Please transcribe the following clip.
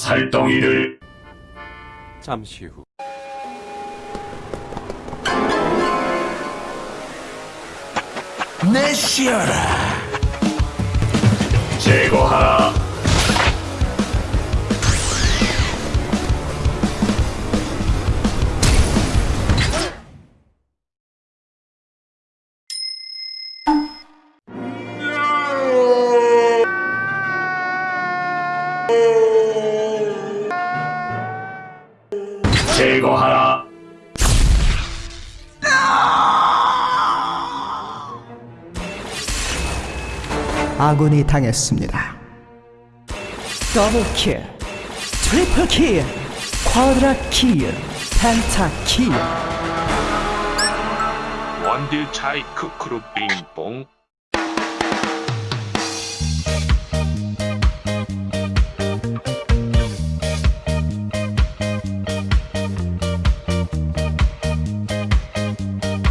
살덩이를 잠시 후 ネシアラジェゴハラ。チェゴハラ。 아군이 당했습니다. 더블킬, 트리플킬, 쿼드라킬, 펜타킬. 원딜 차이 크크루 빙봉